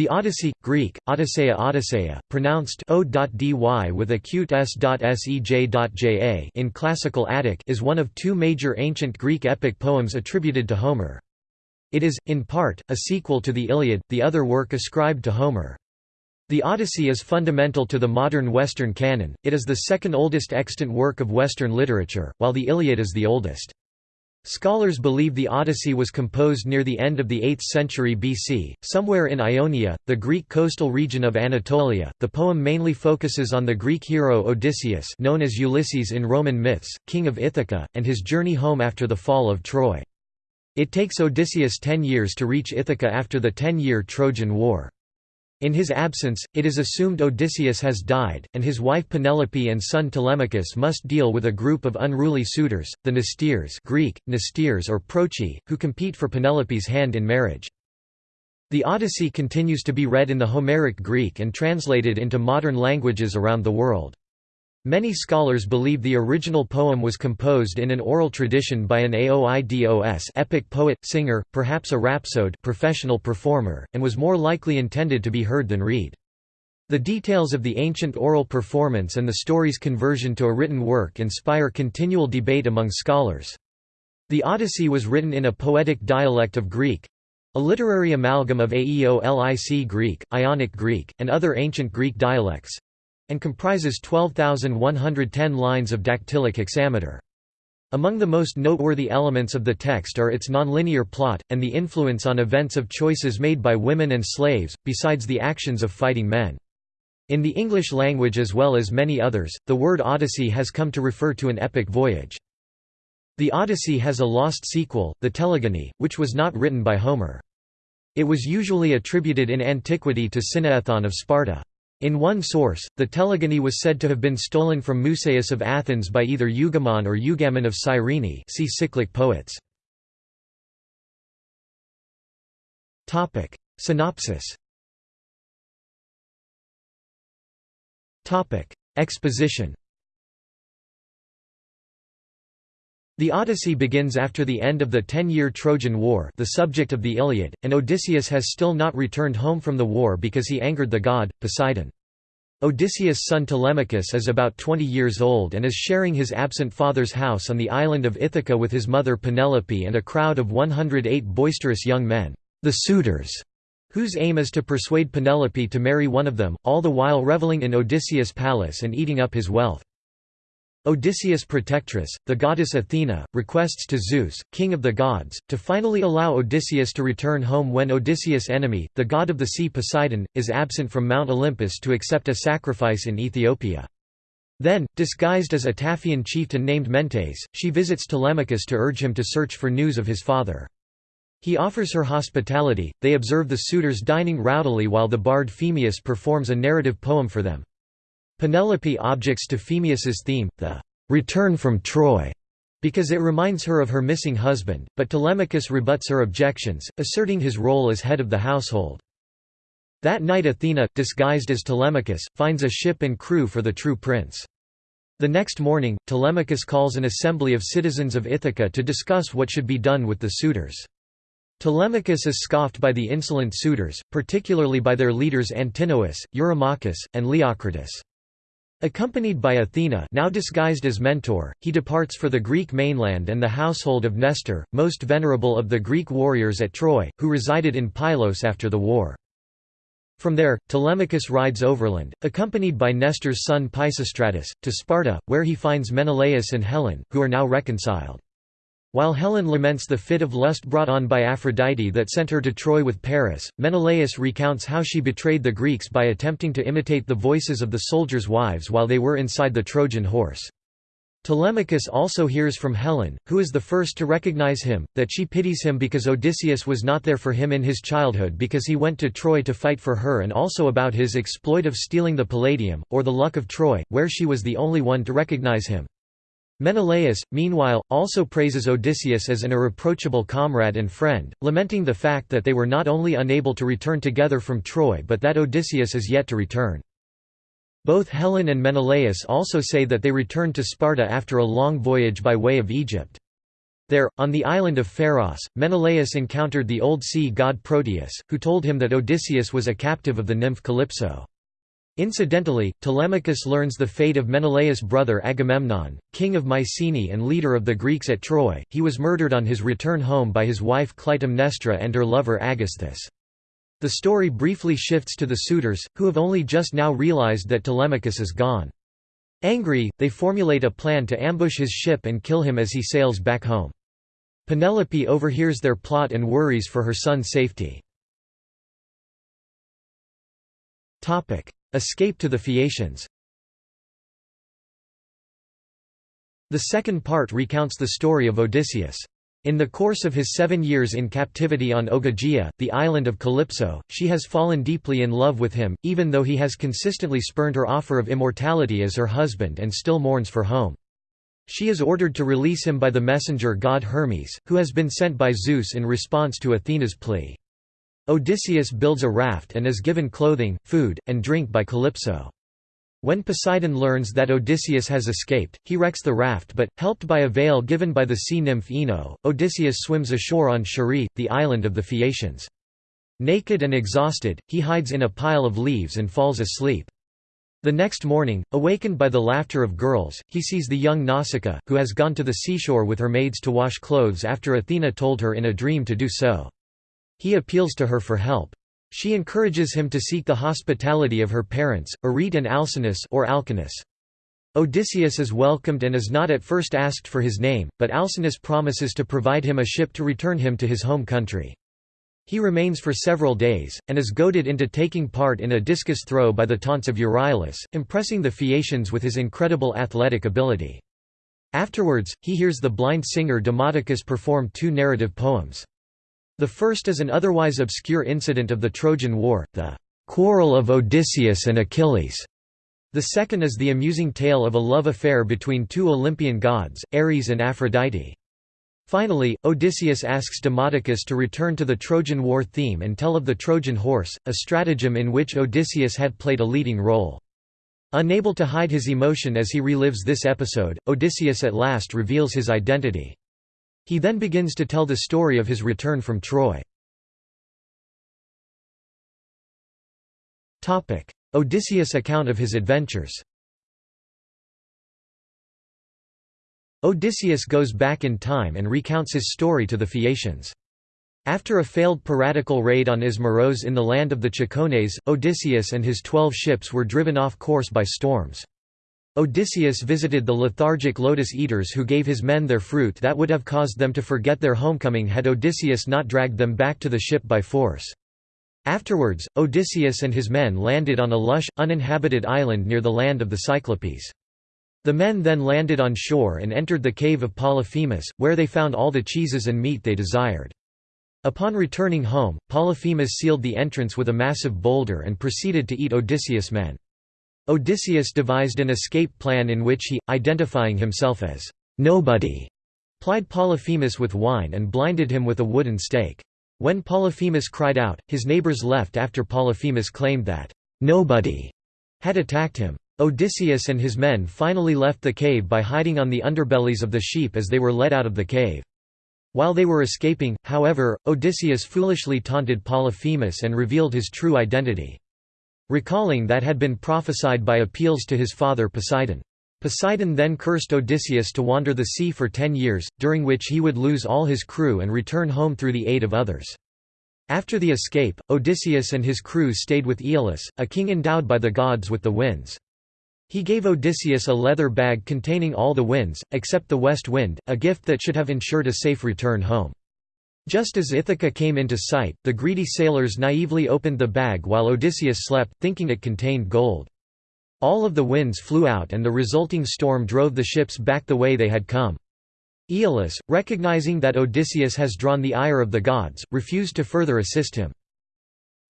The Odyssey, Greek, Odysseia Odysseia, pronounced o.dy with acute s.sej.ja in Classical Attic is one of two major ancient Greek epic poems attributed to Homer. It is, in part, a sequel to the Iliad, the other work ascribed to Homer. The Odyssey is fundamental to the modern Western canon, it is the second oldest extant work of Western literature, while the Iliad is the oldest. Scholars believe the Odyssey was composed near the end of the 8th century BC, somewhere in Ionia, the Greek coastal region of Anatolia. The poem mainly focuses on the Greek hero Odysseus, known as Ulysses in Roman myths, king of Ithaca, and his journey home after the fall of Troy. It takes Odysseus ten years to reach Ithaca after the ten-year Trojan War. In his absence, it is assumed Odysseus has died, and his wife Penelope and son Telemachus must deal with a group of unruly suitors, the Mnesteres Greek, Mnesteres or Proci, who compete for Penelope's hand in marriage. The Odyssey continues to be read in the Homeric Greek and translated into modern languages around the world. Many scholars believe the original poem was composed in an oral tradition by an Aoidos epic poet, singer, perhaps a rhapsode professional performer, and was more likely intended to be heard than read. The details of the ancient oral performance and the story's conversion to a written work inspire continual debate among scholars. The Odyssey was written in a poetic dialect of Greek—a literary amalgam of Aeolic Greek, Ionic Greek, and other ancient Greek dialects, and comprises 12,110 lines of dactylic hexameter. Among the most noteworthy elements of the text are its nonlinear plot, and the influence on events of choices made by women and slaves, besides the actions of fighting men. In the English language as well as many others, the word Odyssey has come to refer to an epic voyage. The Odyssey has a lost sequel, the Telegony, which was not written by Homer. It was usually attributed in antiquity to Cinnaethon of Sparta. In one source, the telegony was said to have been stolen from Musaeus of Athens by either Eugamon or Eugamon of Cyrene see cyclic poets. Synopsis. Exposition The Odyssey begins after the end of the ten-year Trojan War the subject of the Iliad, and Odysseus has still not returned home from the war because he angered the god, Poseidon. Odysseus' son Telemachus is about 20 years old and is sharing his absent father's house on the island of Ithaca with his mother Penelope and a crowd of 108 boisterous young men, the suitors, whose aim is to persuade Penelope to marry one of them, all the while reveling in Odysseus' palace and eating up his wealth. Odysseus' protectress, the goddess Athena, requests to Zeus, king of the gods, to finally allow Odysseus to return home when Odysseus' enemy, the god of the sea Poseidon, is absent from Mount Olympus to accept a sacrifice in Ethiopia. Then, disguised as a Taphian chieftain named Mentes, she visits Telemachus to urge him to search for news of his father. He offers her hospitality, they observe the suitors dining rowdily while the bard Phemius performs a narrative poem for them. Penelope objects to Phemius's theme, the return from Troy, because it reminds her of her missing husband, but Telemachus rebuts her objections, asserting his role as head of the household. That night Athena, disguised as Telemachus, finds a ship and crew for the true prince. The next morning, Telemachus calls an assembly of citizens of Ithaca to discuss what should be done with the suitors. Telemachus is scoffed by the insolent suitors, particularly by their leaders Antinous, Eurymachus, and Leocritus. Accompanied by Athena now disguised as Mentor, he departs for the Greek mainland and the household of Nestor, most venerable of the Greek warriors at Troy, who resided in Pylos after the war. From there, Telemachus rides overland, accompanied by Nestor's son Pisistratus, to Sparta, where he finds Menelaus and Helen, who are now reconciled. While Helen laments the fit of lust brought on by Aphrodite that sent her to Troy with Paris, Menelaus recounts how she betrayed the Greeks by attempting to imitate the voices of the soldiers' wives while they were inside the Trojan horse. Telemachus also hears from Helen, who is the first to recognize him, that she pities him because Odysseus was not there for him in his childhood because he went to Troy to fight for her and also about his exploit of stealing the Palladium, or the luck of Troy, where she was the only one to recognize him. Menelaus, meanwhile, also praises Odysseus as an irreproachable comrade and friend, lamenting the fact that they were not only unable to return together from Troy but that Odysseus is yet to return. Both Helen and Menelaus also say that they returned to Sparta after a long voyage by way of Egypt. There, on the island of Pharos, Menelaus encountered the old sea god Proteus, who told him that Odysseus was a captive of the nymph Calypso. Incidentally, Telemachus learns the fate of Menelaus' brother Agamemnon, king of Mycenae and leader of the Greeks at Troy. He was murdered on his return home by his wife Clytemnestra and her lover Aegisthus. The story briefly shifts to the suitors, who have only just now realized that Telemachus is gone. Angry, they formulate a plan to ambush his ship and kill him as he sails back home. Penelope overhears their plot and worries for her son's safety. Escape to the Phaeacians The second part recounts the story of Odysseus. In the course of his seven years in captivity on Ogygia, the island of Calypso, she has fallen deeply in love with him, even though he has consistently spurned her offer of immortality as her husband and still mourns for home. She is ordered to release him by the messenger god Hermes, who has been sent by Zeus in response to Athena's plea. Odysseus builds a raft and is given clothing, food, and drink by Calypso. When Poseidon learns that Odysseus has escaped, he wrecks the raft but, helped by a veil given by the sea nymph Ino, Odysseus swims ashore on Scheria, the island of the Phaeacians. Naked and exhausted, he hides in a pile of leaves and falls asleep. The next morning, awakened by the laughter of girls, he sees the young Nausicaa, who has gone to the seashore with her maids to wash clothes after Athena told her in a dream to do so. He appeals to her for help. She encourages him to seek the hospitality of her parents, Arete and Alcinous or Alcinous. Odysseus is welcomed and is not at first asked for his name, but Alcinous promises to provide him a ship to return him to his home country. He remains for several days, and is goaded into taking part in a discus throw by the taunts of Euryalus, impressing the Phaeacians with his incredible athletic ability. Afterwards, he hears the blind singer Demodocus perform two narrative poems. The first is an otherwise obscure incident of the Trojan War, the "'Quarrel of Odysseus and Achilles' The second is the amusing tale of a love affair between two Olympian gods, Ares and Aphrodite. Finally, Odysseus asks Demodocus to return to the Trojan War theme and tell of the Trojan horse, a stratagem in which Odysseus had played a leading role. Unable to hide his emotion as he relives this episode, Odysseus at last reveals his identity. He then begins to tell the story of his return from Troy. Odysseus' account of his adventures Odysseus goes back in time and recounts his story to the Phaeacians. After a failed piratical raid on Ismaros in the land of the Cicones, Odysseus and his twelve ships were driven off course by storms. Odysseus visited the lethargic lotus eaters who gave his men their fruit that would have caused them to forget their homecoming had Odysseus not dragged them back to the ship by force. Afterwards, Odysseus and his men landed on a lush, uninhabited island near the land of the Cyclopes. The men then landed on shore and entered the cave of Polyphemus, where they found all the cheeses and meat they desired. Upon returning home, Polyphemus sealed the entrance with a massive boulder and proceeded to eat Odysseus' men. Odysseus devised an escape plan in which he, identifying himself as nobody, plied Polyphemus with wine and blinded him with a wooden stake. When Polyphemus cried out, his neighbors left after Polyphemus claimed that nobody had attacked him. Odysseus and his men finally left the cave by hiding on the underbellies of the sheep as they were let out of the cave. While they were escaping, however, Odysseus foolishly taunted Polyphemus and revealed his true identity. Recalling that had been prophesied by appeals to his father Poseidon. Poseidon then cursed Odysseus to wander the sea for ten years, during which he would lose all his crew and return home through the aid of others. After the escape, Odysseus and his crew stayed with Aeolus, a king endowed by the gods with the winds. He gave Odysseus a leather bag containing all the winds, except the west wind, a gift that should have ensured a safe return home. Just as Ithaca came into sight, the greedy sailors naively opened the bag while Odysseus slept, thinking it contained gold. All of the winds flew out and the resulting storm drove the ships back the way they had come. Aeolus, recognizing that Odysseus has drawn the ire of the gods, refused to further assist him.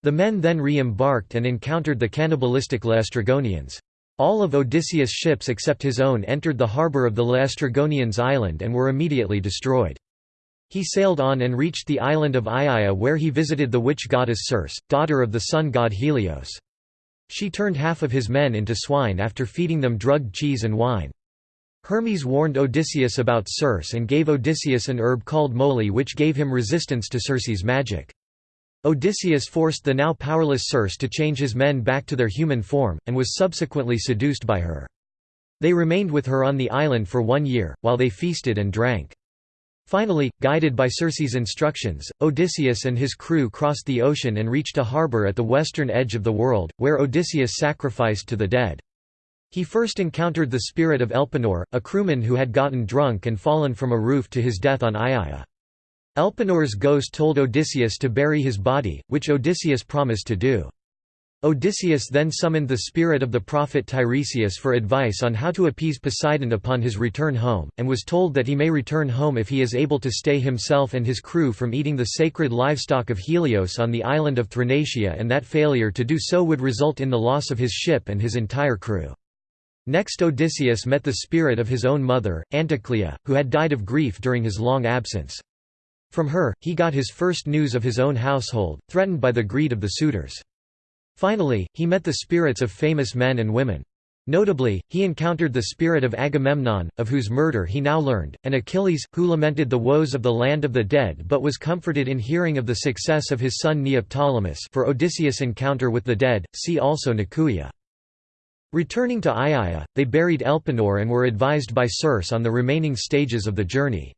The men then re-embarked and encountered the cannibalistic Laestrygonians. All of Odysseus' ships except his own entered the harbour of the Laestrygonians island and were immediately destroyed. He sailed on and reached the island of Aiaia where he visited the witch goddess Circe, daughter of the sun god Helios. She turned half of his men into swine after feeding them drugged cheese and wine. Hermes warned Odysseus about Circe and gave Odysseus an herb called moly which gave him resistance to Circe's magic. Odysseus forced the now powerless Circe to change his men back to their human form, and was subsequently seduced by her. They remained with her on the island for one year, while they feasted and drank. Finally, guided by Circe's instructions, Odysseus and his crew crossed the ocean and reached a harbor at the western edge of the world, where Odysseus sacrificed to the dead. He first encountered the spirit of Elpenor, a crewman who had gotten drunk and fallen from a roof to his death on Aiaia. Elpenor's ghost told Odysseus to bury his body, which Odysseus promised to do. Odysseus then summoned the spirit of the prophet Tiresias for advice on how to appease Poseidon upon his return home, and was told that he may return home if he is able to stay himself and his crew from eating the sacred livestock of Helios on the island of Thrinacia and that failure to do so would result in the loss of his ship and his entire crew. Next Odysseus met the spirit of his own mother, Anticlea, who had died of grief during his long absence. From her, he got his first news of his own household, threatened by the greed of the suitors. Finally, he met the spirits of famous men and women. Notably, he encountered the spirit of Agamemnon, of whose murder he now learned, and Achilles, who lamented the woes of the land of the dead but was comforted in hearing of the success of his son Neoptolemus for Odysseus' encounter with the dead, see also Nekuia. Returning to Aiaia, they buried Elpenor and were advised by Circe on the remaining stages of the journey.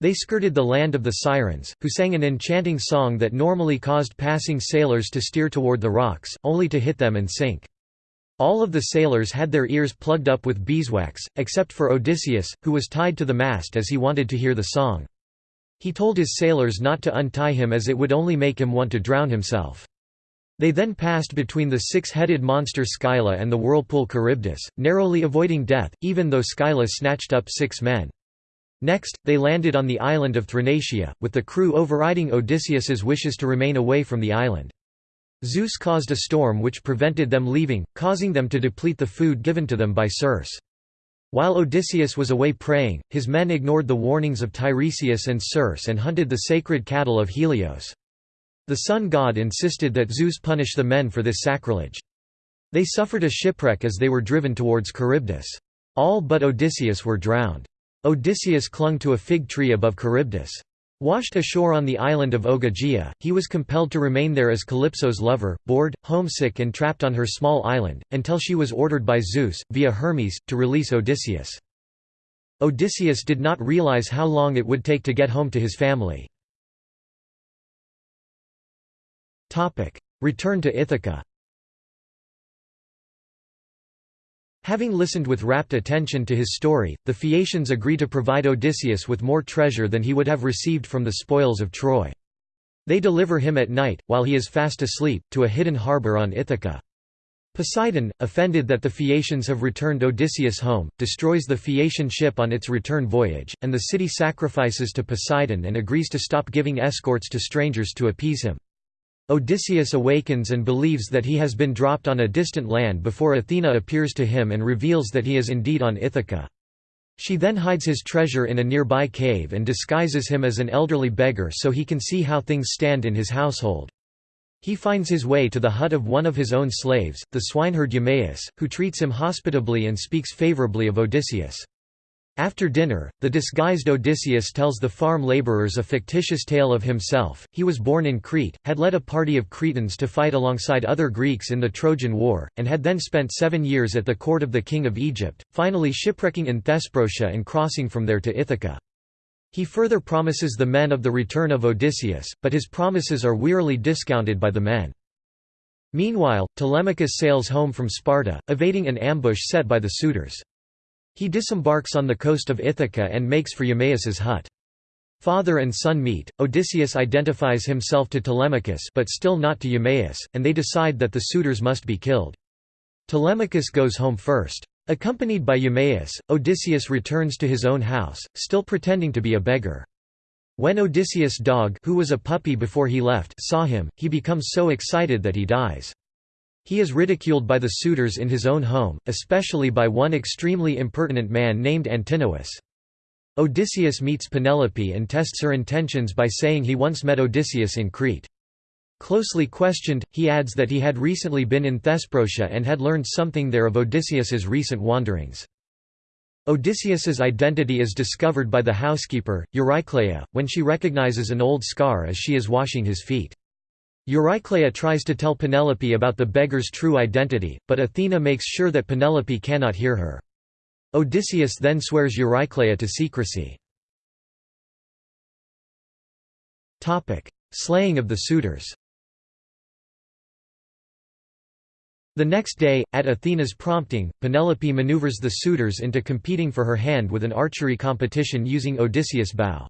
They skirted the land of the Sirens, who sang an enchanting song that normally caused passing sailors to steer toward the rocks, only to hit them and sink. All of the sailors had their ears plugged up with beeswax, except for Odysseus, who was tied to the mast as he wanted to hear the song. He told his sailors not to untie him as it would only make him want to drown himself. They then passed between the six-headed monster Scylla and the whirlpool Charybdis, narrowly avoiding death, even though Scylla snatched up six men. Next, they landed on the island of Thrinacia, with the crew overriding Odysseus's wishes to remain away from the island. Zeus caused a storm which prevented them leaving, causing them to deplete the food given to them by Circe. While Odysseus was away praying, his men ignored the warnings of Tiresias and Circe and hunted the sacred cattle of Helios. The sun god insisted that Zeus punish the men for this sacrilege. They suffered a shipwreck as they were driven towards Charybdis. All but Odysseus were drowned. Odysseus clung to a fig tree above Charybdis. Washed ashore on the island of Ogygia, he was compelled to remain there as Calypso's lover, bored, homesick and trapped on her small island, until she was ordered by Zeus, via Hermes, to release Odysseus. Odysseus did not realize how long it would take to get home to his family. Return to Ithaca Having listened with rapt attention to his story, the Phaeacians agree to provide Odysseus with more treasure than he would have received from the spoils of Troy. They deliver him at night, while he is fast asleep, to a hidden harbour on Ithaca. Poseidon, offended that the Phaeacians have returned Odysseus home, destroys the Phaeacian ship on its return voyage, and the city sacrifices to Poseidon and agrees to stop giving escorts to strangers to appease him. Odysseus awakens and believes that he has been dropped on a distant land before Athena appears to him and reveals that he is indeed on Ithaca. She then hides his treasure in a nearby cave and disguises him as an elderly beggar so he can see how things stand in his household. He finds his way to the hut of one of his own slaves, the swineherd Eumaeus, who treats him hospitably and speaks favorably of Odysseus. After dinner, the disguised Odysseus tells the farm laborers a fictitious tale of himself. He was born in Crete, had led a party of Cretans to fight alongside other Greeks in the Trojan War, and had then spent seven years at the court of the king of Egypt, finally shipwrecking in Thesprotia and crossing from there to Ithaca. He further promises the men of the return of Odysseus, but his promises are wearily discounted by the men. Meanwhile, Telemachus sails home from Sparta, evading an ambush set by the suitors. He disembarks on the coast of Ithaca and makes for Eumaeus's hut. Father and son meet, Odysseus identifies himself to Telemachus but still not to Eumaeus, and they decide that the suitors must be killed. Telemachus goes home first. Accompanied by Eumaeus, Odysseus returns to his own house, still pretending to be a beggar. When Odysseus' dog who was a puppy before he left saw him, he becomes so excited that he dies. He is ridiculed by the suitors in his own home, especially by one extremely impertinent man named Antinous. Odysseus meets Penelope and tests her intentions by saying he once met Odysseus in Crete. Closely questioned, he adds that he had recently been in Thesprotia and had learned something there of Odysseus's recent wanderings. Odysseus's identity is discovered by the housekeeper, Eurycleia, when she recognizes an old scar as she is washing his feet. Eurycleia tries to tell Penelope about the beggar's true identity, but Athena makes sure that Penelope cannot hear her. Odysseus then swears Eurycleia to secrecy. Slaying of the suitors The next day, at Athena's prompting, Penelope maneuvers the suitors into competing for her hand with an archery competition using Odysseus' bow.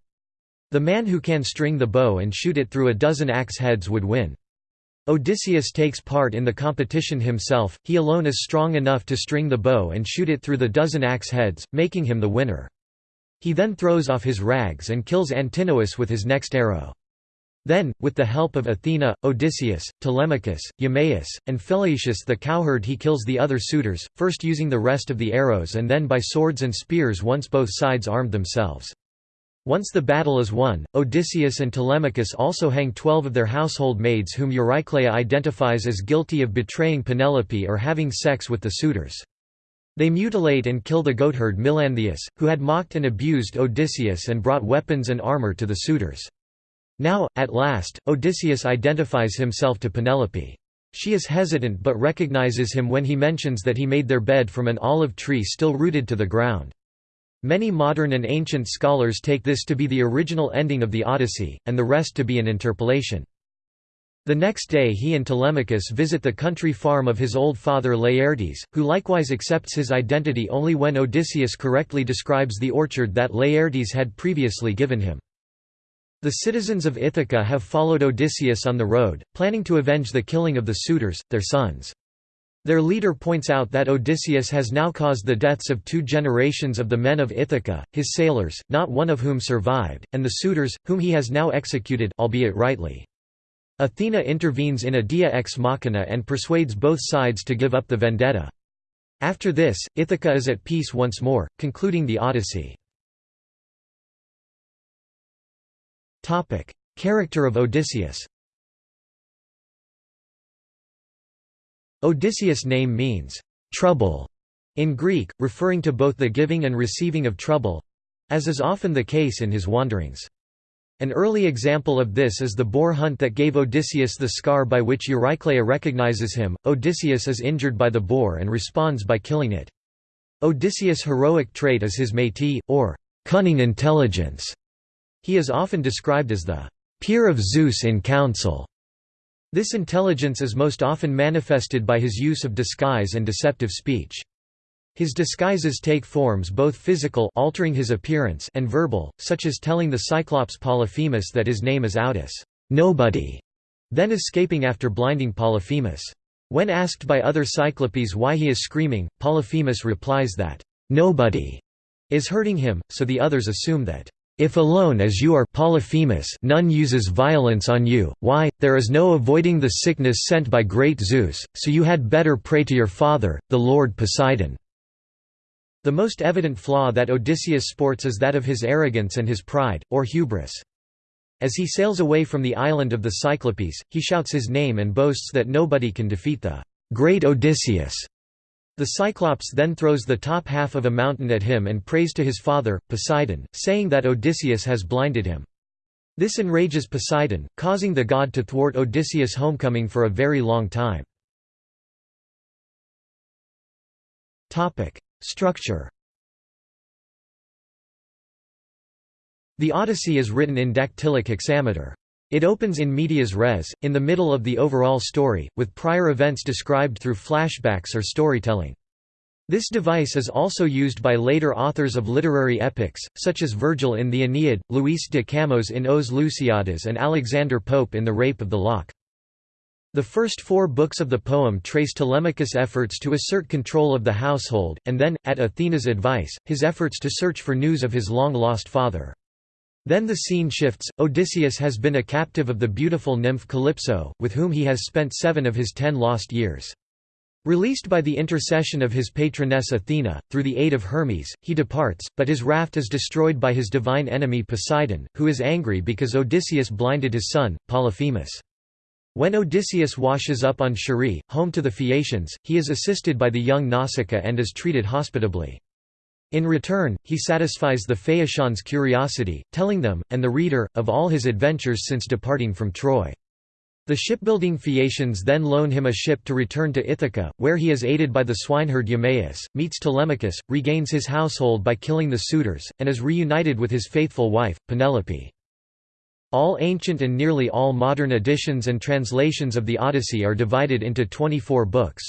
The man who can string the bow and shoot it through a dozen axe heads would win. Odysseus takes part in the competition himself, he alone is strong enough to string the bow and shoot it through the dozen axe heads, making him the winner. He then throws off his rags and kills Antinous with his next arrow. Then, with the help of Athena, Odysseus, Telemachus, Eumaeus, and Philaetius the cowherd he kills the other suitors, first using the rest of the arrows and then by swords and spears once both sides armed themselves. Once the battle is won, Odysseus and Telemachus also hang twelve of their household maids whom Eurycleia identifies as guilty of betraying Penelope or having sex with the suitors. They mutilate and kill the goatherd Melanthius, who had mocked and abused Odysseus and brought weapons and armor to the suitors. Now, at last, Odysseus identifies himself to Penelope. She is hesitant but recognizes him when he mentions that he made their bed from an olive tree still rooted to the ground. Many modern and ancient scholars take this to be the original ending of the Odyssey, and the rest to be an interpolation. The next day he and Telemachus visit the country farm of his old father Laertes, who likewise accepts his identity only when Odysseus correctly describes the orchard that Laertes had previously given him. The citizens of Ithaca have followed Odysseus on the road, planning to avenge the killing of the suitors, their sons. Their leader points out that Odysseus has now caused the deaths of two generations of the men of Ithaca, his sailors, not one of whom survived, and the suitors, whom he has now executed albeit rightly. Athena intervenes in a deus ex machina and persuades both sides to give up the vendetta. After this, Ithaca is at peace once more, concluding the Odyssey. Character of Odysseus. Odysseus' name means trouble in Greek, referring to both the giving and receiving of trouble, as is often the case in his wanderings. An early example of this is the boar hunt that gave Odysseus the scar by which Eurycleia recognizes him. Odysseus is injured by the boar and responds by killing it. Odysseus' heroic trait is his métis, or cunning intelligence, he is often described as the peer of Zeus in council. This intelligence is most often manifested by his use of disguise and deceptive speech. His disguises take forms both physical altering his appearance and verbal, such as telling the Cyclops Polyphemus that his name is Outis nobody", then escaping after blinding Polyphemus. When asked by other Cyclopes why he is screaming, Polyphemus replies that, "'nobody' is hurting him, so the others assume that if alone as you are Polyphemus none uses violence on you, why, there is no avoiding the sickness sent by great Zeus, so you had better pray to your father, the lord Poseidon." The most evident flaw that Odysseus sports is that of his arrogance and his pride, or hubris. As he sails away from the island of the Cyclopes, he shouts his name and boasts that nobody can defeat the great Odysseus. The Cyclops then throws the top half of a mountain at him and prays to his father, Poseidon, saying that Odysseus has blinded him. This enrages Poseidon, causing the god to thwart Odysseus' homecoming for a very long time. Structure The Odyssey is written in dactylic hexameter. It opens in medias res, in the middle of the overall story, with prior events described through flashbacks or storytelling. This device is also used by later authors of literary epics, such as Virgil in the Aeneid, Luis de Camões in Os Lusíadas and Alexander Pope in The Rape of the Lock. The first four books of the poem trace Telemachus' efforts to assert control of the household, and then, at Athena's advice, his efforts to search for news of his long-lost father. Then the scene shifts, Odysseus has been a captive of the beautiful nymph Calypso, with whom he has spent seven of his ten lost years. Released by the intercession of his patroness Athena, through the aid of Hermes, he departs, but his raft is destroyed by his divine enemy Poseidon, who is angry because Odysseus blinded his son, Polyphemus. When Odysseus washes up on Scheria, home to the Phaeacians, he is assisted by the young Nausicaa and is treated hospitably. In return, he satisfies the Phaeacians' curiosity, telling them, and the reader, of all his adventures since departing from Troy. The shipbuilding Phaeacians then loan him a ship to return to Ithaca, where he is aided by the swineherd Eumaeus, meets Telemachus, regains his household by killing the suitors, and is reunited with his faithful wife, Penelope. All ancient and nearly all modern editions and translations of the Odyssey are divided into 24 books.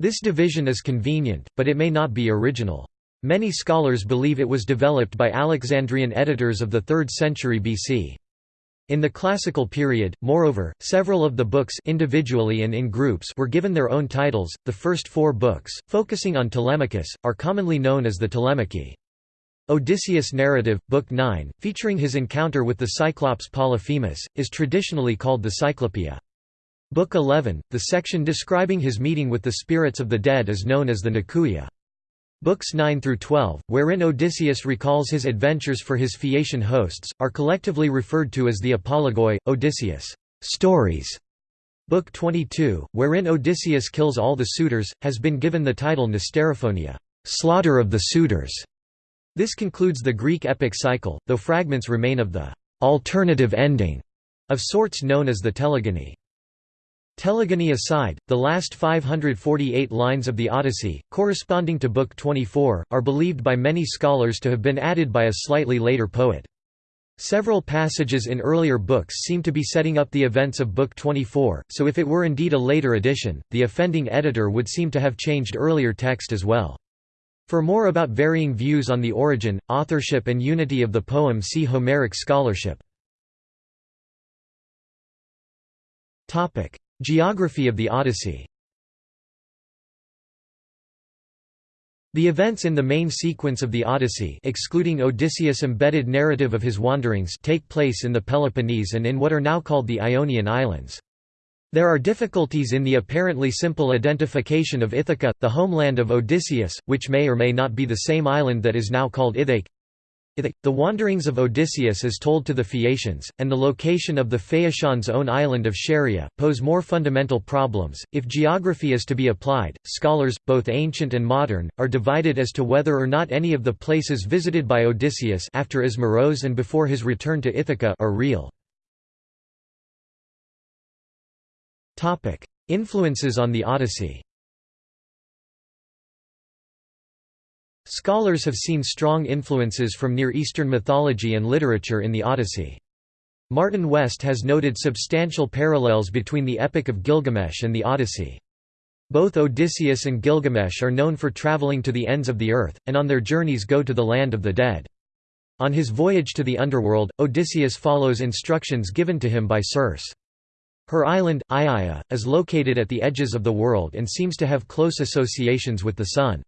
This division is convenient, but it may not be original. Many scholars believe it was developed by Alexandrian editors of the 3rd century BC. In the classical period, moreover, several of the books individually and in groups were given their own titles. The first four books, focusing on Telemachus, are commonly known as the Telemachy. Odysseus' narrative, Book 9, featuring his encounter with the Cyclops Polyphemus, is traditionally called the Cyclopeia. Book 11, the section describing his meeting with the spirits of the dead is known as the Nekuia. Books 9 through 12, wherein Odysseus recalls his adventures for his Phaeacian hosts, are collectively referred to as the Apologoi, Odysseus' stories. Book 22, wherein Odysseus kills all the suitors, has been given the title Mnesterophonia, slaughter of the suitors. This concludes the Greek epic cycle, though fragments remain of the alternative ending of sorts known as the telegony. Telegony aside, the last 548 lines of the Odyssey, corresponding to Book 24, are believed by many scholars to have been added by a slightly later poet. Several passages in earlier books seem to be setting up the events of Book 24, so if it were indeed a later edition, the offending editor would seem to have changed earlier text as well. For more about varying views on the origin, authorship and unity of the poem see Homeric scholarship. Geography of the Odyssey The events in the main sequence of the Odyssey excluding Odysseus' embedded narrative of his wanderings take place in the Peloponnese and in what are now called the Ionian Islands. There are difficulties in the apparently simple identification of Ithaca, the homeland of Odysseus, which may or may not be the same island that is now called Ithake. The wanderings of Odysseus as told to the Phaeacians, and the location of the Phaeacians' own island of Scheria, pose more fundamental problems. If geography is to be applied, scholars, both ancient and modern, are divided as to whether or not any of the places visited by Odysseus after Ismaros and before his return to Ithaca are real. Influences on the Odyssey Scholars have seen strong influences from Near Eastern mythology and literature in the Odyssey. Martin West has noted substantial parallels between the Epic of Gilgamesh and the Odyssey. Both Odysseus and Gilgamesh are known for traveling to the ends of the earth, and on their journeys go to the land of the dead. On his voyage to the underworld, Odysseus follows instructions given to him by Circe. Her island, Aiaia, is located at the edges of the world and seems to have close associations with the sun.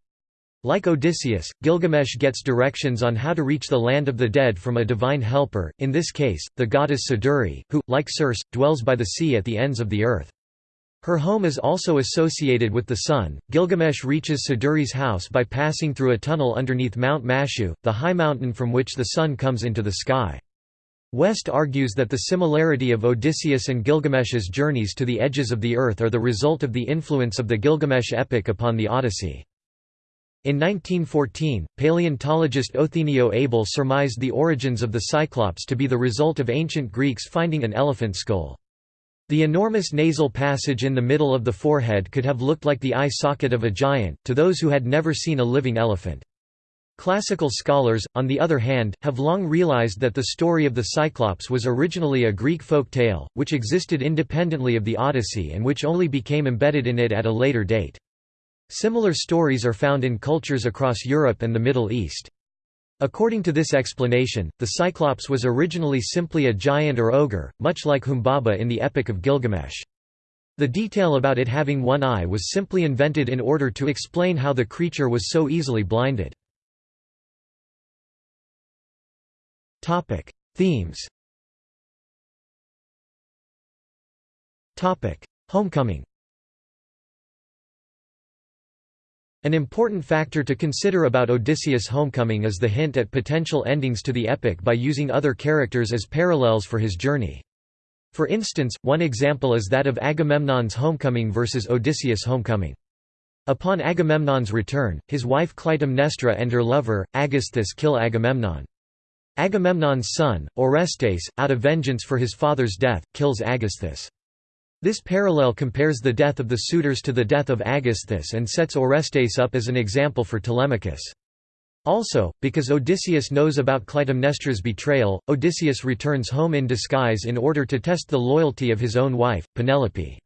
Like Odysseus, Gilgamesh gets directions on how to reach the land of the dead from a divine helper, in this case, the goddess Siduri, who, like Circe, dwells by the sea at the ends of the earth. Her home is also associated with the sun. Gilgamesh reaches Siduri's house by passing through a tunnel underneath Mount Mashu, the high mountain from which the sun comes into the sky. West argues that the similarity of Odysseus and Gilgamesh's journeys to the edges of the earth are the result of the influence of the Gilgamesh epic upon the Odyssey. In 1914, paleontologist Othenio Abel surmised the origins of the Cyclops to be the result of ancient Greeks finding an elephant skull. The enormous nasal passage in the middle of the forehead could have looked like the eye socket of a giant, to those who had never seen a living elephant. Classical scholars, on the other hand, have long realized that the story of the Cyclops was originally a Greek folk tale, which existed independently of the Odyssey and which only became embedded in it at a later date. Similar stories are found in cultures across Europe and the Middle East. According to this explanation, the Cyclops was originally simply a giant or ogre, much like Humbaba in the Epic of Gilgamesh. The detail about it having one eye was simply invented in order to explain how the creature was so easily blinded. Themes Homecoming An important factor to consider about Odysseus' homecoming is the hint at potential endings to the epic by using other characters as parallels for his journey. For instance, one example is that of Agamemnon's homecoming versus Odysseus' homecoming. Upon Agamemnon's return, his wife Clytemnestra and her lover, Aegisthus kill Agamemnon. Agamemnon's son, Orestes, out of vengeance for his father's death, kills Aegisthus. This parallel compares the death of the suitors to the death of Aegisthus and sets Orestes up as an example for Telemachus. Also, because Odysseus knows about Clytemnestra's betrayal, Odysseus returns home in disguise in order to test the loyalty of his own wife, Penelope.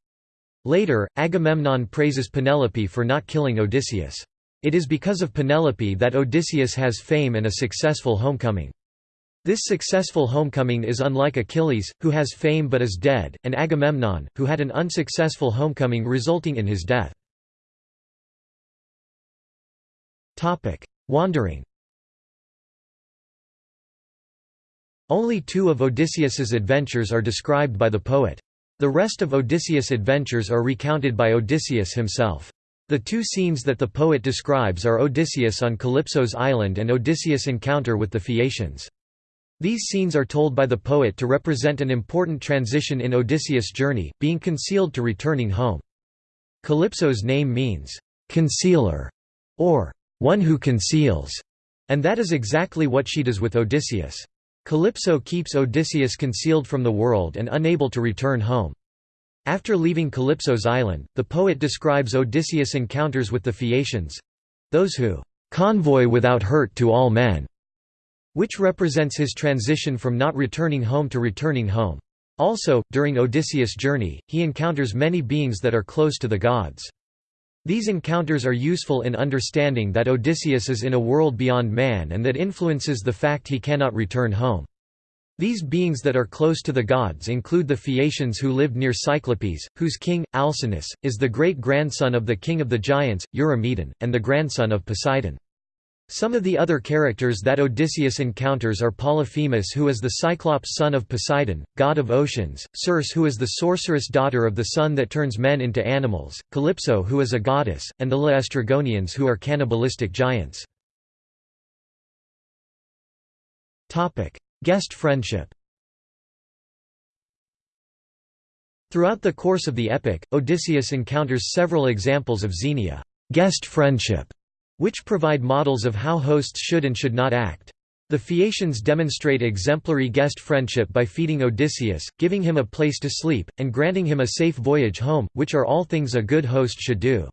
Later, Agamemnon praises Penelope for not killing Odysseus. It is because of Penelope that Odysseus has fame and a successful homecoming. This successful homecoming is unlike Achilles, who has fame but is dead, and Agamemnon, who had an unsuccessful homecoming resulting in his death. Wandering Only two of Odysseus's adventures are described by the poet. The rest of Odysseus' adventures are recounted by Odysseus himself. The two scenes that the poet describes are Odysseus on Calypso's island and Odysseus' encounter with the Phaeacians. These scenes are told by the poet to represent an important transition in Odysseus' journey, being concealed to returning home. Calypso's name means, "...concealer", or "...one who conceals", and that is exactly what she does with Odysseus. Calypso keeps Odysseus concealed from the world and unable to return home. After leaving Calypso's island, the poet describes Odysseus' encounters with the Phaeacians—those who "...convoy without hurt to all men", which represents his transition from not returning home to returning home. Also, during Odysseus' journey, he encounters many beings that are close to the gods. These encounters are useful in understanding that Odysseus is in a world beyond man and that influences the fact he cannot return home. These beings that are close to the gods include the Phaeacians who lived near Cyclopes, whose king, Alcinous, is the great-grandson of the king of the giants, Eurymedon, and the grandson of Poseidon. Some of the other characters that Odysseus encounters are Polyphemus who is the Cyclops son of Poseidon, god of oceans, Circe who is the sorceress daughter of the sun that turns men into animals, Calypso who is a goddess, and the Laestrygonians who are cannibalistic giants. Guest friendship Throughout the course of the epic, Odysseus encounters several examples of xenia guest friendship", which provide models of how hosts should and should not act. The Phaeacians demonstrate exemplary guest friendship by feeding Odysseus, giving him a place to sleep, and granting him a safe voyage home, which are all things a good host should do.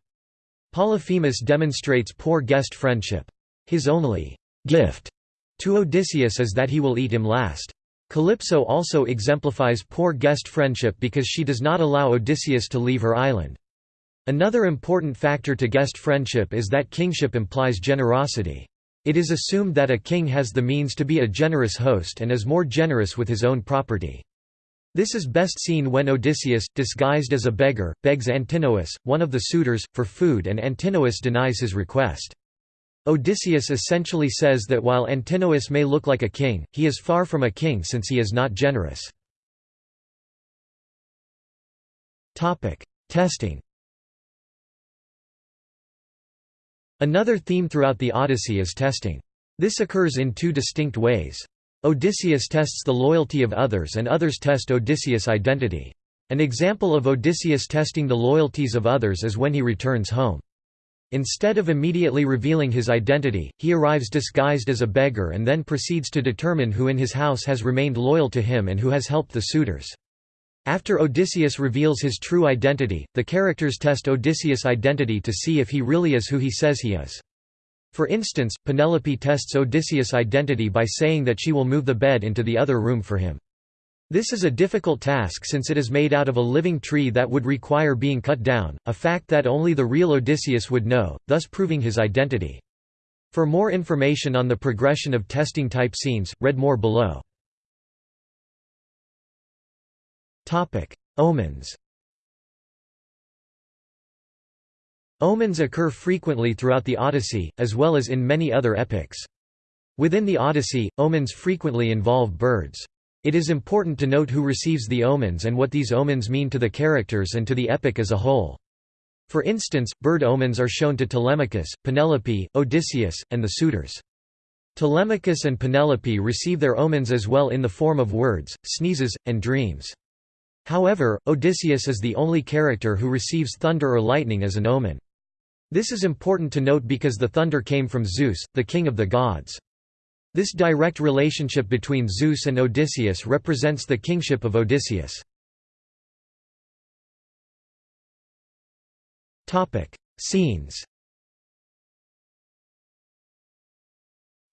Polyphemus demonstrates poor guest friendship. His only gift to Odysseus is that he will eat him last. Calypso also exemplifies poor guest friendship because she does not allow Odysseus to leave her island. Another important factor to guest friendship is that kingship implies generosity. It is assumed that a king has the means to be a generous host and is more generous with his own property. This is best seen when Odysseus, disguised as a beggar, begs Antinous, one of the suitors, for food and Antinous denies his request. Odysseus essentially says that while Antinous may look like a king, he is far from a king since he is not generous. Testing Another theme throughout the Odyssey is testing. This occurs in two distinct ways. Odysseus tests the loyalty of others and others test Odysseus' identity. An example of Odysseus testing the loyalties of others is when he returns home. Instead of immediately revealing his identity, he arrives disguised as a beggar and then proceeds to determine who in his house has remained loyal to him and who has helped the suitors. After Odysseus reveals his true identity, the characters test Odysseus' identity to see if he really is who he says he is. For instance, Penelope tests Odysseus' identity by saying that she will move the bed into the other room for him. This is a difficult task since it is made out of a living tree that would require being cut down, a fact that only the real Odysseus would know, thus proving his identity. For more information on the progression of testing type scenes, read more below. Omens Omens occur frequently throughout the Odyssey, as well as in many other epics. Within the Odyssey, omens frequently involve birds. It is important to note who receives the omens and what these omens mean to the characters and to the epic as a whole. For instance, bird omens are shown to Telemachus, Penelope, Odysseus, and the suitors. Telemachus and Penelope receive their omens as well in the form of words, sneezes, and dreams. However, Odysseus is the only character who receives thunder or lightning as an omen. This is important to note because the thunder came from Zeus, the king of the gods. This direct relationship between Zeus and Odysseus represents the kingship of Odysseus. Topic: Scenes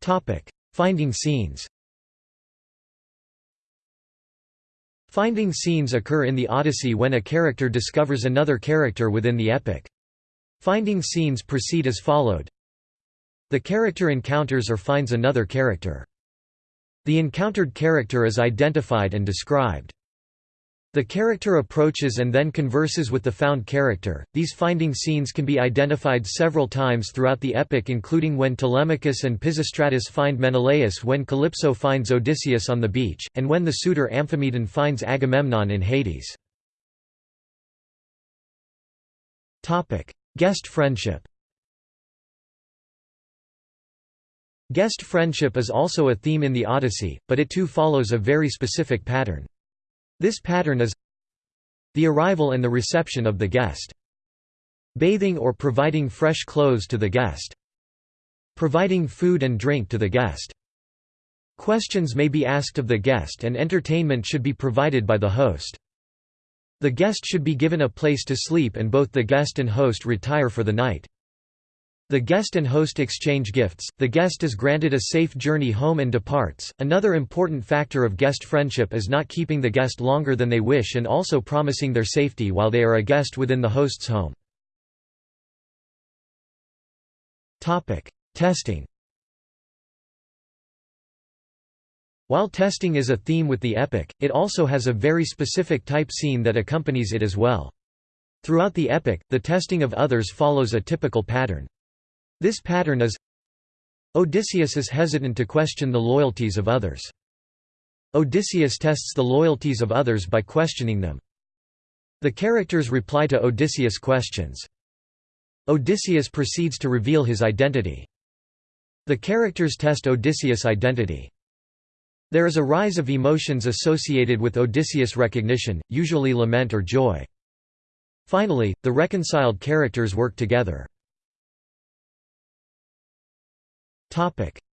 Topic: Finding scenes Finding scenes occur in the Odyssey when a character discovers another character within the epic. Finding scenes proceed as followed. The character encounters or finds another character. The encountered character is identified and described. The character approaches and then converses with the found character. These finding scenes can be identified several times throughout the epic, including when Telemachus and Pisistratus find Menelaus, when Calypso finds Odysseus on the beach, and when the suitor Amphimedon finds Agamemnon in Hades. Topic: Guest friendship Guest friendship is also a theme in the Odyssey, but it too follows a very specific pattern. This pattern is the arrival and the reception of the guest. Bathing or providing fresh clothes to the guest. Providing food and drink to the guest. Questions may be asked of the guest and entertainment should be provided by the host. The guest should be given a place to sleep and both the guest and host retire for the night. The guest and host exchange gifts, the guest is granted a safe journey home and departs. Another important factor of guest friendship is not keeping the guest longer than they wish and also promising their safety while they are a guest within the host's home. Testing While testing is a theme with the epic, it also has a very specific type scene that accompanies it as well. Throughout the epic, the testing of others follows a typical pattern. This pattern is Odysseus is hesitant to question the loyalties of others. Odysseus tests the loyalties of others by questioning them. The characters reply to Odysseus' questions. Odysseus proceeds to reveal his identity. The characters test Odysseus' identity. There is a rise of emotions associated with Odysseus' recognition, usually lament or joy. Finally, the reconciled characters work together.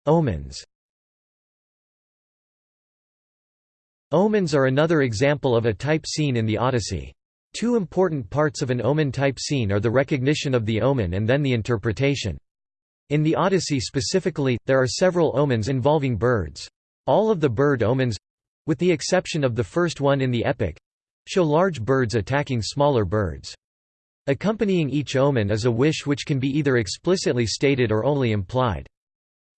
Omens Omens are another example of a type scene in the Odyssey. Two important parts of an omen type scene are the recognition of the omen and then the interpretation. In the Odyssey specifically, there are several omens involving birds. All of the bird omens—with the exception of the first one in the epic—show large birds attacking smaller birds. Accompanying each omen is a wish which can be either explicitly stated or only implied.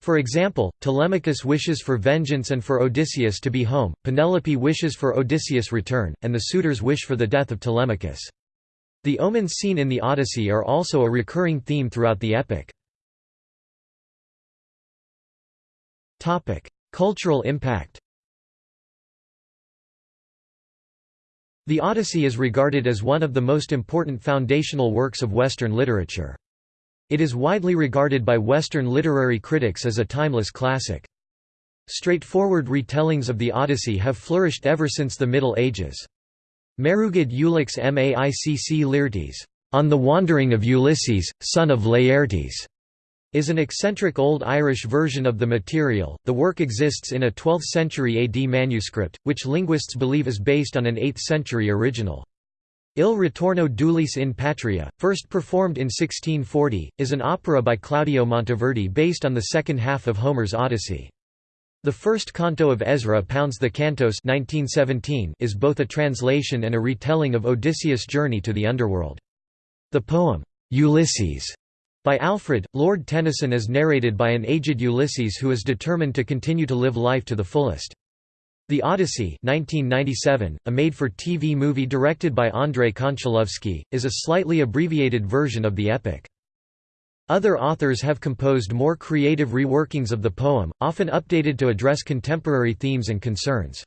For example, Telemachus wishes for vengeance and for Odysseus to be home, Penelope wishes for Odysseus' return, and the suitors wish for the death of Telemachus. The omens seen in the Odyssey are also a recurring theme throughout the epic. Cultural impact The Odyssey is regarded as one of the most important foundational works of Western literature. It is widely regarded by Western literary critics as a timeless classic. Straightforward retellings of the Odyssey have flourished ever since the Middle Ages. Merugid Ulix Maicc Laertes, On the Wandering of Ulysses, son of Laertes, is an eccentric Old Irish version of the material. The work exists in a 12th century AD manuscript, which linguists believe is based on an 8th century original. Il ritorno d'Ulisse in Patria, first performed in 1640, is an opera by Claudio Monteverdi based on the second half of Homer's Odyssey. The first canto of Ezra Pound's The Cantos 1917 is both a translation and a retelling of Odysseus' journey to the underworld. The poem, Ulysses, by Alfred, Lord Tennyson is narrated by an aged Ulysses who is determined to continue to live life to the fullest. The Odyssey 1997, a made-for-TV movie directed by Andrei Konchalovsky, is a slightly abbreviated version of the epic. Other authors have composed more creative reworkings of the poem, often updated to address contemporary themes and concerns.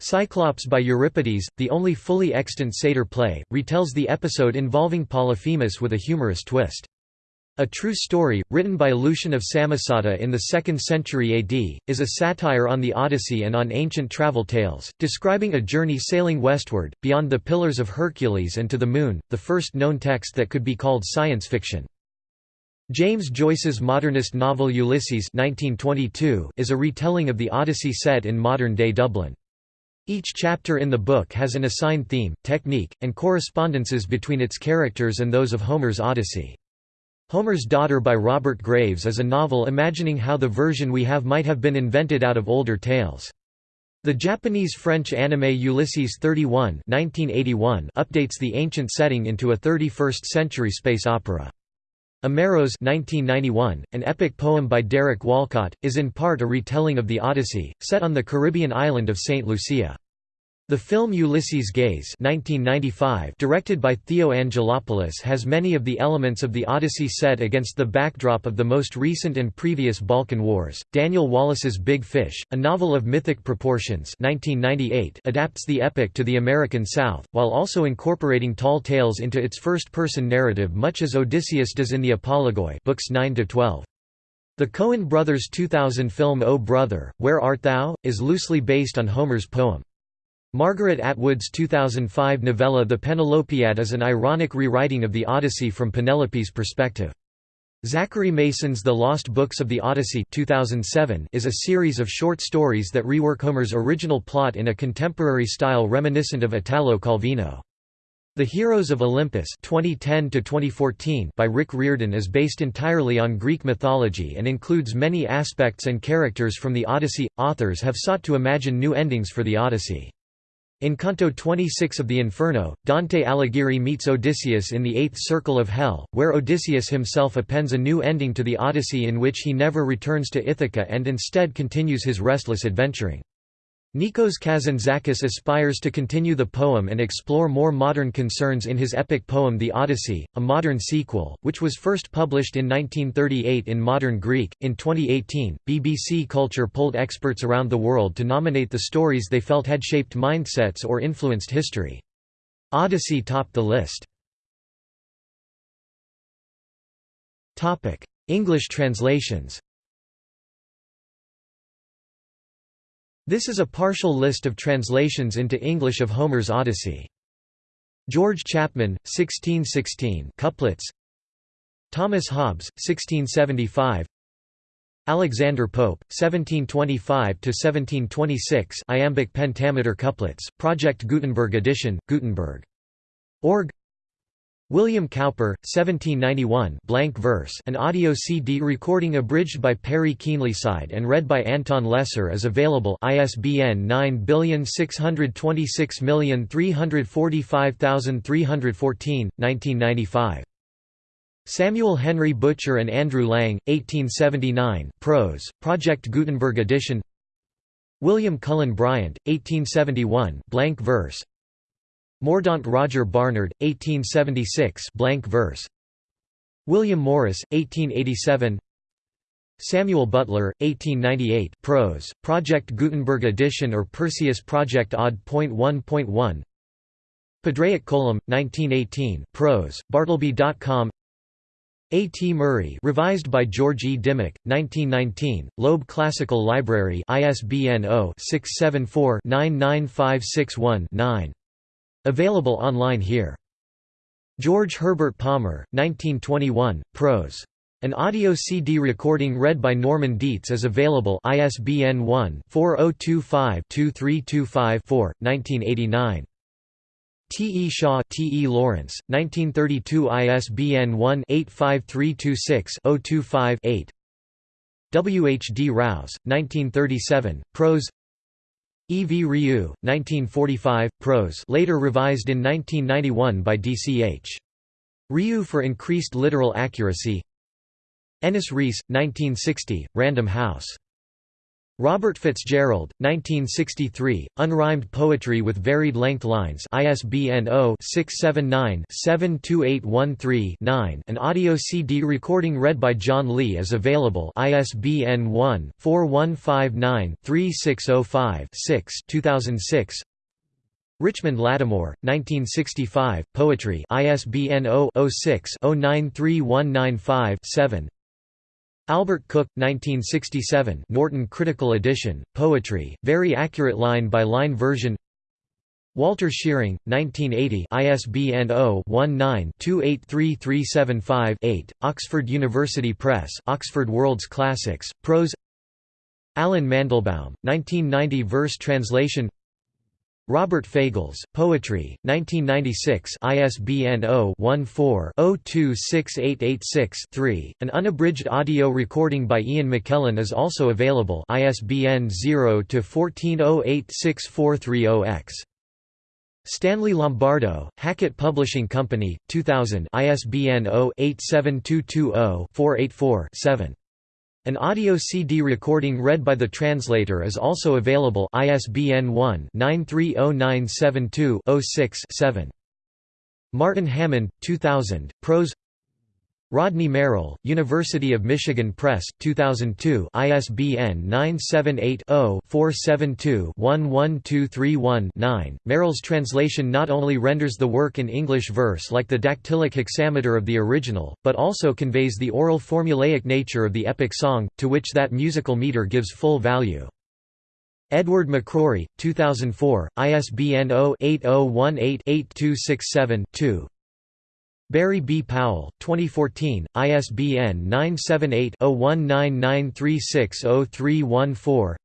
Cyclops by Euripides, the only fully extant satyr play, retells the episode involving Polyphemus with a humorous twist. A True Story, written by Lucian of Samosata in the 2nd century AD, is a satire on the Odyssey and on ancient travel tales, describing a journey sailing westward, beyond the Pillars of Hercules and to the Moon, the first known text that could be called science fiction. James Joyce's modernist novel Ulysses 1922 is a retelling of the Odyssey set in modern-day Dublin. Each chapter in the book has an assigned theme, technique, and correspondences between its characters and those of Homer's Odyssey. Homer's Daughter by Robert Graves is a novel imagining how the version we have might have been invented out of older tales. The Japanese-French anime Ulysses 31 1981 updates the ancient setting into a 31st-century space opera. Omeros 1991, an epic poem by Derek Walcott, is in part a retelling of the Odyssey, set on the Caribbean island of St. Lucia. The film Ulysses Gaze 1995, directed by Theo Angelopoulos has many of the elements of the Odyssey set against the backdrop of the most recent and previous Balkan Wars. Daniel Wallace's Big Fish, a novel of mythic proportions 1998, adapts the epic to the American South, while also incorporating tall tales into its first-person narrative much as Odysseus does in the Apologoi books 9–12. The Coen brothers' 2000 film O Brother, Where Art Thou? is loosely based on Homer's poem. Margaret Atwood's 2005 novella The Penelopiad is an ironic rewriting of the Odyssey from Penelope's perspective. Zachary Mason's The Lost Books of the Odyssey 2007 is a series of short stories that rework Homer's original plot in a contemporary style reminiscent of Italo Calvino. The Heroes of Olympus 2010 by Rick Riordan is based entirely on Greek mythology and includes many aspects and characters from the Odyssey. Authors have sought to imagine new endings for the Odyssey. In Canto 26 of the Inferno, Dante Alighieri meets Odysseus in the eighth circle of Hell, where Odysseus himself appends a new ending to the Odyssey in which he never returns to Ithaca and instead continues his restless adventuring. Nikos Kazantzakis aspires to continue the poem and explore more modern concerns in his epic poem The Odyssey, a modern sequel, which was first published in 1938 in modern Greek. In 2018, BBC Culture polled experts around the world to nominate the stories they felt had shaped mindsets or influenced history. Odyssey topped the list. English translations This is a partial list of translations into English of Homer's Odyssey. George Chapman, 1616 couplets Thomas Hobbes, 1675 Alexander Pope, 1725–1726 iambic pentameter couplets, Project Gutenberg edition, Gutenberg. Org William Cowper, 1791 blank verse an audio CD recording abridged by Perry Keenlyside and read by Anton Lesser is available ISBN 97623435314, 1995. Samuel Henry Butcher and Andrew Lang, 1879 prose, Project Gutenberg edition William Cullen Bryant, 1871 blank verse Mordaunt Roger Barnard, 1876 blank verse. William Morris, 1887 Samuel Butler, 1898 prose, Project Gutenberg edition or Perseus Project Odd.1.1 Padraic Colum, 1918 prose, Bartleby.com A. T. Murray revised by George E. Dimock, 1919, Loeb Classical Library ISBN 0-674-99561-9 Available online here. George Herbert Palmer, 1921, prose. An audio CD recording read by Norman Dietz is available ISBN 1-4025-2325-4, 1989. T. E. Shaw T. E. Lawrence, 1932 ISBN 1-85326-025-8 W. H. D. Rouse, 1937, prose E. V. Rieu, 1945, prose later revised in 1991 by D. C. H. Rieu for increased literal accuracy Ennis Rees, 1960, Random House Robert Fitzgerald, 1963, Unrhymed Poetry with Varied Length Lines ISBN 0-679-72813-9 An audio CD recording read by John Lee is available ISBN 1-4159-3605-6 2006 Richmond Lattimore, 1965, Poetry ISBN 0-06-093195-7 Albert Cook, 1967 Norton Critical Edition, Poetry, very accurate line-by-line -line version. Walter Shewring, 1980 ISBN 0-19-283375-8, Oxford University Press Oxford World's Classics, Prose. Allen Mandelbaum, 1990 Verse translation Robert Fagles, Poetry, 1996 ISBN 0-14-026886-3. An unabridged audio recording by Ian McKellen is also available ISBN 0-14086430-X. Stanley Lombardo, Hackett Publishing Company, 2000 ISBN 0-87220-484-7. An audio CD recording read by the translator is also available ISBN 1-930972-06-7. Martin Hammond, 2000, Prose Rodney Merrill, University of Michigan Press, 2002 ISBN 978-0-472-11231-9. Merrill's translation not only renders the work in English verse like the dactylic hexameter of the original, but also conveys the oral formulaic nature of the epic song, to which that musical meter gives full value. Edward McCrorie, 2004, ISBN 0-8018-8267-2 Barry B. Powell, 2014, ISBN 978-0199360314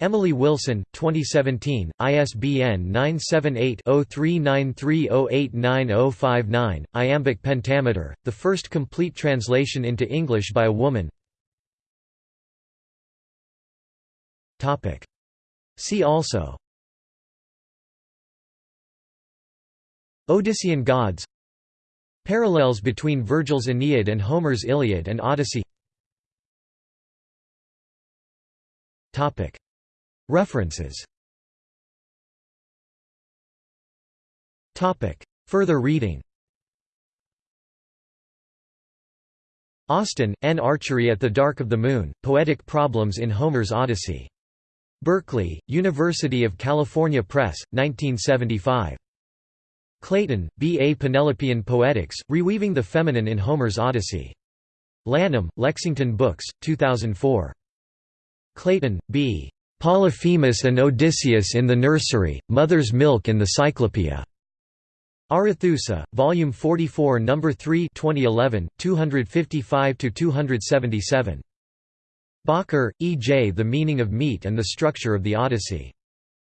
Emily Wilson, 2017, ISBN 978-0393089059, Iambic Pentameter, the first complete translation into English by a woman. See also. Odyssean gods Parallels between Virgil's Aeneid and Homer's Iliad and Odyssey References Further reading Austin, N. Archery at the Dark of the Moon, Poetic Problems in Homer's Odyssey. Berkeley, University of California Press, 1975. Clayton, B. A Penelopean Poetics, Reweaving the Feminine in Homer's Odyssey. Lanham, Lexington Books, 2004. Clayton, B. Polyphemus and Odysseus in the Nursery, Mother's Milk in the Cyclopeia. Arethusa, Volume 44 No. 3 2011, 255–277. Bakker, E. J. The Meaning of Meat and the Structure of the Odyssey.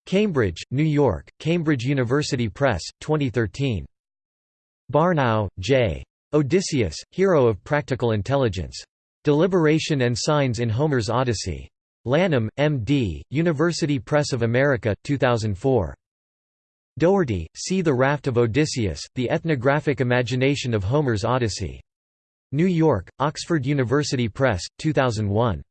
Cambridge, New York, Cambridge University Press, 2013. Barnouw, J. Odysseus, Hero of Practical Intelligence. Deliberation and Signs in Homer's Odyssey. Lanham, M.D., University Press of America, 2004. Dougherty, See the Raft of Odysseus, The Ethnographic Imagination of Homer's Odyssey. New York, Oxford University Press, 2001.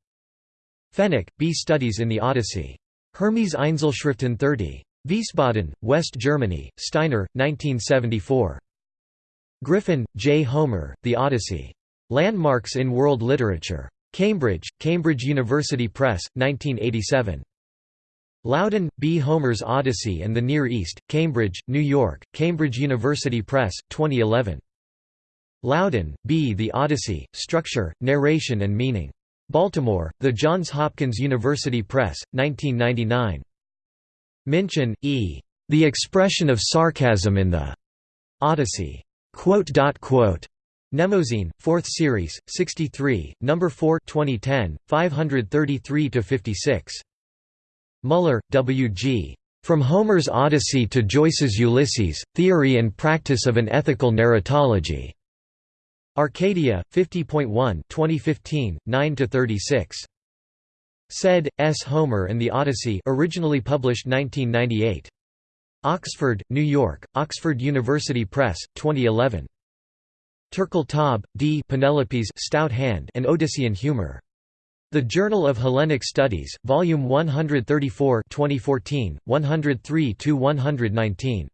Fenik, B. Studies in the Odyssey. Hermes Einzelschriften 30. Wiesbaden, West Germany, Steiner, 1974. Griffin, J. Homer, The Odyssey. Landmarks in World Literature. Cambridge, Cambridge University Press, 1987. Louden, B. Homer's Odyssey and the Near East, Cambridge, New York, Cambridge University Press, 2011. Louden, B. The Odyssey, Structure, Narration and Meaning. Baltimore, The Johns Hopkins University Press, 1999. Minchin, E. The Expression of Sarcasm in the Odyssey. Mnemosyne, 4th Series, 63, No. 4 2010, 533–56. Muller, W. G. From Homer's Odyssey to Joyce's Ulysses, Theory and Practice of an Ethical Narratology. Arcadia, 50.1 2015, 9–36. Said, S. Homer and the Odyssey originally published 1998. Oxford, New York, Oxford University Press, 2011. Turkeltaub, D. Penelope's Stout Hand and Odyssean Humor. The Journal of Hellenic Studies, Volume 134 2014, 103–119.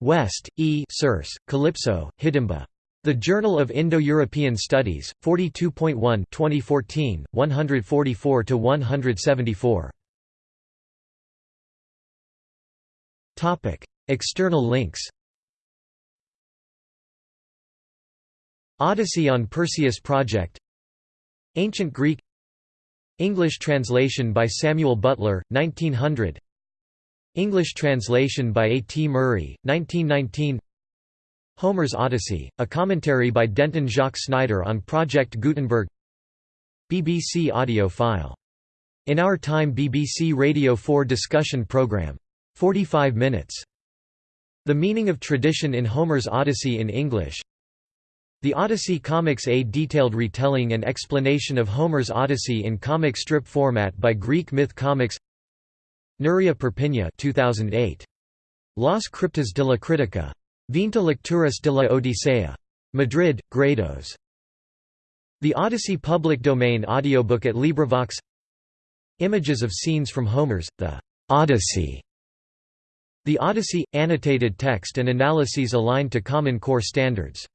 West, E. Circe, Calypso, Hidimba. The Journal of Indo-European Studies, 42.1 2014, 144–174. External links Odyssey on Perseus Project Ancient Greek English translation by Samuel Butler, 1900 English translation by A. T. Murray, 1919 Homer's Odyssey, a commentary by Denton Jacques Snider on Project Gutenberg BBC audio file. In Our Time BBC Radio 4 discussion programme. 45 minutes. The meaning of tradition in Homer's Odyssey in English The Odyssey comics A detailed retelling and explanation of Homer's Odyssey in comic strip format by Greek Myth Comics Nuria Perpiña 2008. Las Criptas de la Crítica. Veinte Lecturas de la Odisea. Madrid, Gredos. The Odyssey public domain audiobook at LibriVox Images of scenes from Homer's, The Odyssey. The Odyssey – annotated text and analyses aligned to Common Core standards